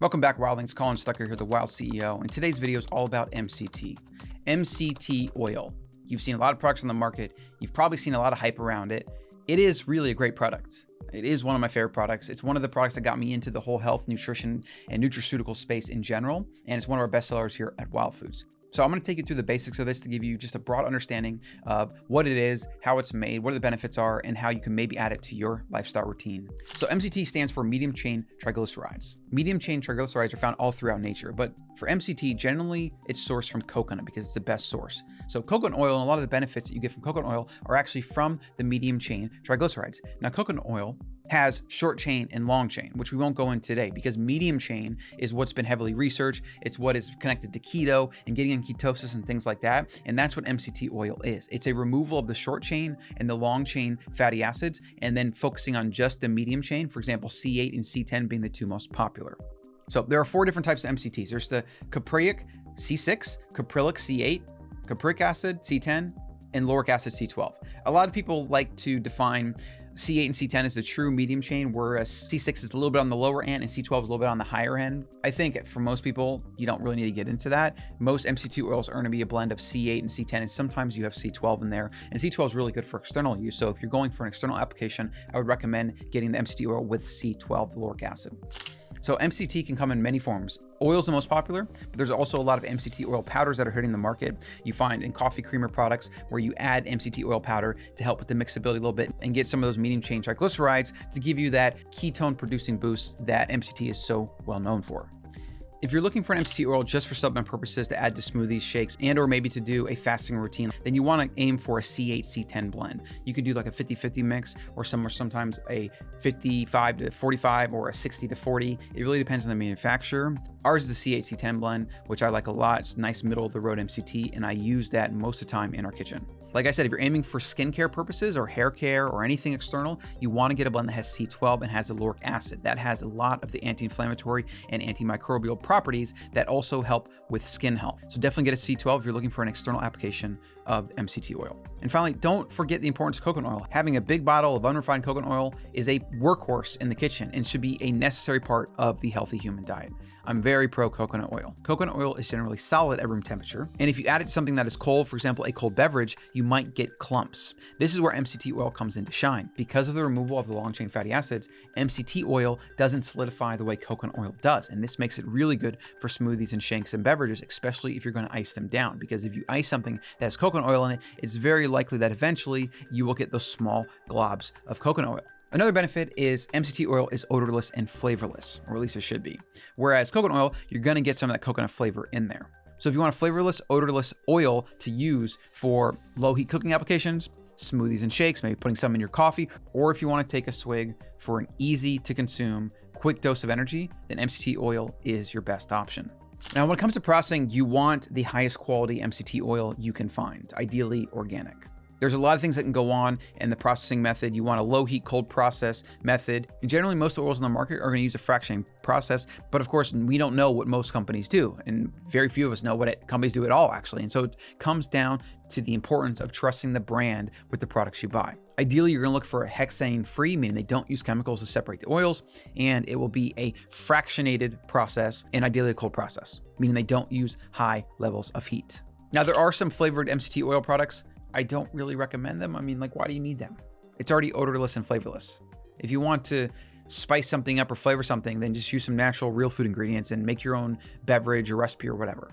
Welcome back Wildlings, Colin Stuckert here, the Wild CEO, and today's video is all about MCT. MCT oil. You've seen a lot of products on the market. You've probably seen a lot of hype around it. It is really a great product. It is one of my favorite products. It's one of the products that got me into the whole health, nutrition, and nutraceutical space in general, and it's one of our best sellers here at Wild Foods. So I'm going to take you through the basics of this to give you just a broad understanding of what it is, how it's made, what the benefits are, and how you can maybe add it to your lifestyle routine. So MCT stands for medium chain triglycerides. Medium chain triglycerides are found all throughout nature, but for MCT, generally it's sourced from coconut because it's the best source. So coconut oil and a lot of the benefits that you get from coconut oil are actually from the medium chain triglycerides. Now coconut oil has short chain and long chain, which we won't go into today because medium chain is what's been heavily researched. It's what is connected to keto and getting in ketosis and things like that. And that's what MCT oil is. It's a removal of the short chain and the long chain fatty acids, and then focusing on just the medium chain, for example, C8 and C10 being the two most popular. So there are four different types of MCTs. There's the caprylic C6, caprylic C8, capric acid C10, and lauric acid C12. A lot of people like to define C8 and C10 is the true medium chain, whereas C6 is a little bit on the lower end and C12 is a little bit on the higher end. I think for most people, you don't really need to get into that. Most MCT oils are going to be a blend of C8 and C10, and sometimes you have C12 in there. And C12 is really good for external use. So if you're going for an external application, I would recommend getting the MCT oil with C12, the lauric acid. So MCT can come in many forms. Oil is the most popular, but there's also a lot of MCT oil powders that are hitting the market. You find in coffee creamer products where you add MCT oil powder to help with the mixability a little bit and get some of those medium chain triglycerides to give you that ketone producing boost that MCT is so well known for. If you're looking for an MCT oil just for supplement purposes to add to smoothies, shakes, and or maybe to do a fasting routine, then you want to aim for a C8, C10 blend. You could do like a 50-50 mix or somewhere sometimes a 55 to 45 or a 60 to 40. It really depends on the manufacturer. Ours is the C8, C10 blend, which I like a lot. It's nice middle of the road MCT, and I use that most of the time in our kitchen. Like I said, if you're aiming for skincare purposes or hair care or anything external, you want to get a blend that has C12 and has a lauric acid. That has a lot of the anti-inflammatory and antimicrobial properties that also help with skin health. So definitely get a C12 if you're looking for an external application of MCT oil. And finally, don't forget the importance of coconut oil. Having a big bottle of unrefined coconut oil is a workhorse in the kitchen and should be a necessary part of the healthy human diet. I'm very pro coconut oil. Coconut oil is generally solid at room temperature, and if you add it to something that is cold, for example, a cold beverage, you might get clumps. This is where MCT oil comes into shine. Because of the removal of the long chain fatty acids, MCT oil doesn't solidify the way coconut oil does, and this makes it really good for smoothies and shakes and beverages, especially if you're going to ice them down, because if you ice something that has coconut oil in it, it's very likely that eventually you will get those small globs of coconut oil. Another benefit is MCT oil is odorless and flavorless, or at least it should be. Whereas coconut oil, you're gonna get some of that coconut flavor in there. So if you want a flavorless, odorless oil to use for low heat cooking applications, smoothies and shakes, maybe putting some in your coffee, or if you want to take a swig for an easy to consume, quick dose of energy, then MCT oil is your best option. Now, when it comes to processing, you want the highest quality MCT oil you can find, ideally organic. There's a lot of things that can go on in the processing method. You want a low heat cold process method. And generally, most oils in the market are going to use a fractioning process. But of course, we don't know what most companies do. And very few of us know what it, companies do at all, actually. And so it comes down to the importance of trusting the brand with the products you buy. Ideally, you're going to look for a hexane free, meaning they don't use chemicals to separate the oils. And it will be a fractionated process and ideally a cold process, meaning they don't use high levels of heat. Now, there are some flavored MCT oil products I don't really recommend them. I mean, like, why do you need them? It's already odorless and flavorless. If you want to spice something up or flavor something, then just use some natural real food ingredients and make your own beverage or recipe or whatever.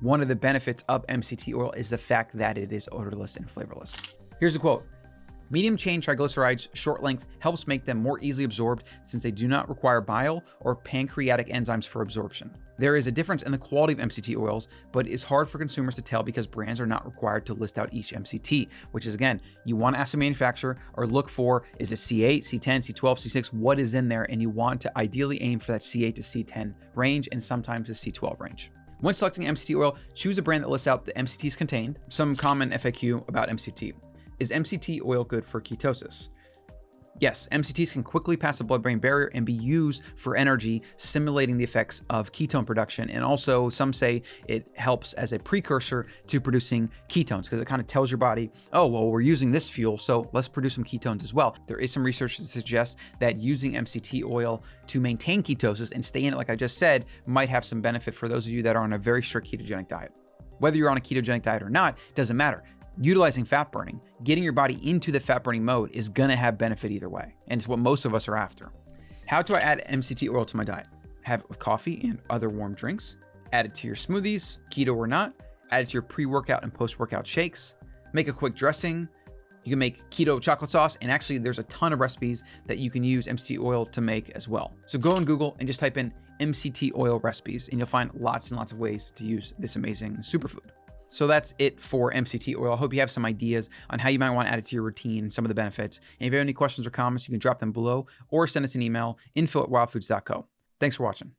One of the benefits of MCT oil is the fact that it is odorless and flavorless. Here's a quote. Medium chain triglycerides short length helps make them more easily absorbed since they do not require bile or pancreatic enzymes for absorption. There is a difference in the quality of MCT oils, but it's hard for consumers to tell because brands are not required to list out each MCT, which is again, you want to ask the manufacturer or look for is it C8, C10, C12, C6, what is in there, and you want to ideally aim for that C8 to C10 range and sometimes the C12 range. When selecting MCT oil, choose a brand that lists out the MCTs contained, some common FAQ about MCT. Is MCT oil good for ketosis? Yes, MCTs can quickly pass the blood-brain barrier and be used for energy, simulating the effects of ketone production. And also, some say it helps as a precursor to producing ketones because it kind of tells your body, oh, well, we're using this fuel, so let's produce some ketones as well. There is some research that suggests that using MCT oil to maintain ketosis and stay in it, like I just said, might have some benefit for those of you that are on a very strict ketogenic diet. Whether you're on a ketogenic diet or not, doesn't matter utilizing fat burning, getting your body into the fat burning mode is going to have benefit either way. And it's what most of us are after. How do I add MCT oil to my diet? Have it with coffee and other warm drinks. Add it to your smoothies, keto or not. Add it to your pre-workout and post-workout shakes. Make a quick dressing. You can make keto chocolate sauce, and actually there's a ton of recipes that you can use MCT oil to make as well. So go on Google and just type in MCT oil recipes, and you'll find lots and lots of ways to use this amazing superfood. So that's it for MCT oil. I hope you have some ideas on how you might want to add it to your routine some of the benefits. And if you have any questions or comments, you can drop them below or send us an email, info at wildfoods.co. Thanks for watching.